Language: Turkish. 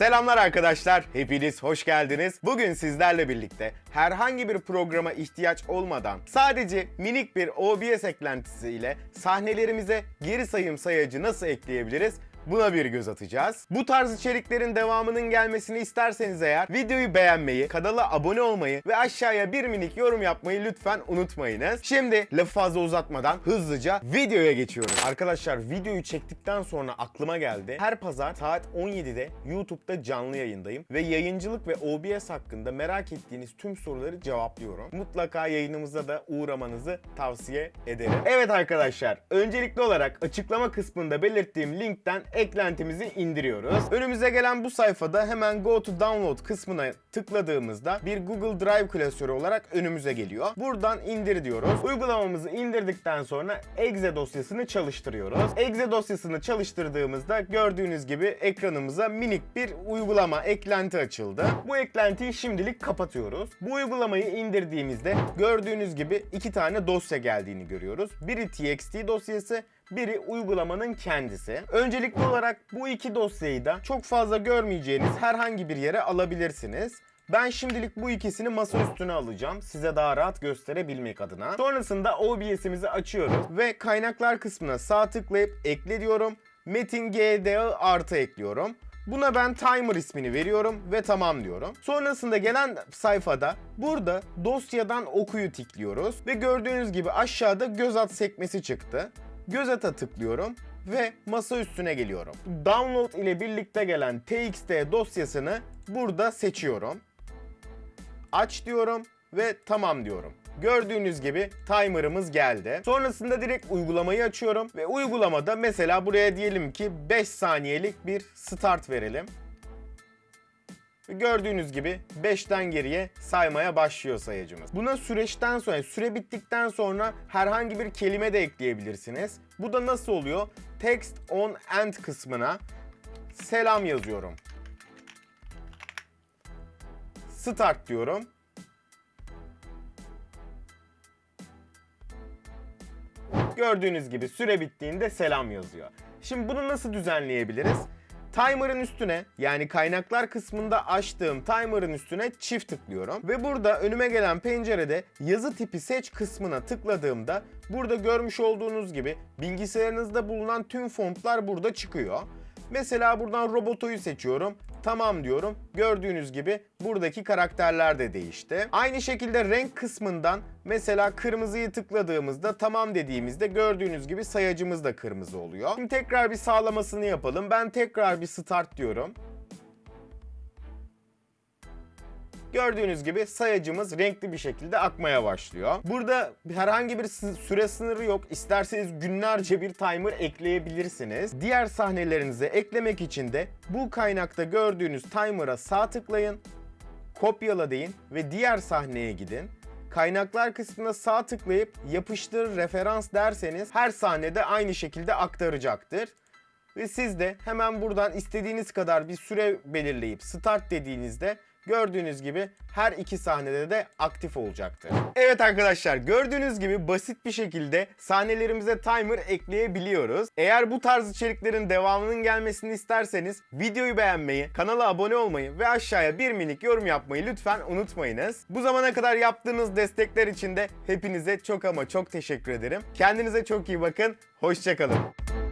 Selamlar arkadaşlar, hepiniz hoş geldiniz. Bugün sizlerle birlikte herhangi bir programa ihtiyaç olmadan sadece minik bir OBS eklentisiyle sahnelerimize geri sayım sayacı nasıl ekleyebiliriz? Buna bir göz atacağız. Bu tarz içeriklerin devamının gelmesini isterseniz eğer videoyu beğenmeyi, kanala abone olmayı ve aşağıya bir minik yorum yapmayı lütfen unutmayınız. Şimdi lafı fazla uzatmadan hızlıca videoya geçiyorum. Arkadaşlar videoyu çektikten sonra aklıma geldi. Her pazar saat 17'de YouTube'da canlı yayındayım ve yayıncılık ve OBS hakkında merak ettiğiniz tüm soruları cevaplıyorum. Mutlaka yayınımıza da uğramanızı tavsiye ederim. Evet arkadaşlar, öncelikli olarak açıklama kısmında belirttiğim linkten eklentimizi indiriyoruz. Önümüze gelen bu sayfada hemen Go to Download kısmına tıkladığımızda bir Google Drive klasörü olarak önümüze geliyor. Buradan indir diyoruz. Uygulamamızı indirdikten sonra exe dosyasını çalıştırıyoruz. Exe dosyasını çalıştırdığımızda gördüğünüz gibi ekranımıza minik bir uygulama eklenti açıldı. Bu eklentiyi şimdilik kapatıyoruz. Bu uygulamayı indirdiğimizde gördüğünüz gibi iki tane dosya geldiğini görüyoruz. Biri txt dosyası, biri uygulamanın kendisi. Öncelikli olarak bu iki dosyayı da çok fazla görmeyeceğiniz herhangi bir yere alabilirsiniz. Ben şimdilik bu ikisini masa üstüne alacağım. Size daha rahat gösterebilmek adına. Sonrasında OBS'imizi açıyoruz ve kaynaklar kısmına sağ tıklayıp ekle diyorum. Metin GDA artı ekliyorum. Buna ben timer ismini veriyorum ve tamam diyorum. Sonrasında gelen sayfada burada dosyadan okuyu tıklıyoruz ve gördüğünüz gibi aşağıda göz at sekmesi çıktı. Göz ata tıklıyorum ve masa üstüne geliyorum. Download ile birlikte gelen txt dosyasını burada seçiyorum. Aç diyorum ve tamam diyorum. Gördüğünüz gibi timer'ımız geldi. Sonrasında direkt uygulamayı açıyorum ve uygulamada mesela buraya diyelim ki 5 saniyelik bir start verelim. Gördüğünüz gibi 5'ten geriye saymaya başlıyor sayacımız. Buna süreçten sonra, süre bittikten sonra herhangi bir kelime de ekleyebilirsiniz. Bu da nasıl oluyor? Text on end kısmına selam yazıyorum. Start diyorum. Gördüğünüz gibi süre bittiğinde selam yazıyor. Şimdi bunu nasıl düzenleyebiliriz? Timer'ın üstüne yani kaynaklar kısmında açtığım timer'ın üstüne çift tıklıyorum. Ve burada önüme gelen pencerede yazı tipi seç kısmına tıkladığımda burada görmüş olduğunuz gibi bilgisayarınızda bulunan tüm fontlar burada çıkıyor. Mesela buradan robotoyu seçiyorum. Tamam diyorum. Gördüğünüz gibi buradaki karakterler de değişti. Aynı şekilde renk kısmından mesela kırmızıyı tıkladığımızda tamam dediğimizde gördüğünüz gibi sayacımız da kırmızı oluyor. Şimdi tekrar bir sağlamasını yapalım. Ben tekrar bir start diyorum. Gördüğünüz gibi sayacımız renkli bir şekilde akmaya başlıyor. Burada herhangi bir süre sınırı yok. İsterseniz günlerce bir timer ekleyebilirsiniz. Diğer sahnelerinize eklemek için de bu kaynakta gördüğünüz timer'a sağ tıklayın. Kopyala deyin ve diğer sahneye gidin. Kaynaklar kısmına sağ tıklayıp yapıştır referans derseniz her sahnede aynı şekilde aktaracaktır. Ve siz de hemen buradan istediğiniz kadar bir süre belirleyip start dediğinizde gördüğünüz gibi her iki sahnede de aktif olacaktır. Evet arkadaşlar gördüğünüz gibi basit bir şekilde sahnelerimize timer ekleyebiliyoruz. Eğer bu tarz içeriklerin devamının gelmesini isterseniz videoyu beğenmeyi, kanala abone olmayı ve aşağıya bir minik yorum yapmayı lütfen unutmayınız. Bu zamana kadar yaptığınız destekler için de hepinize çok ama çok teşekkür ederim. Kendinize çok iyi bakın. Hoşçakalın.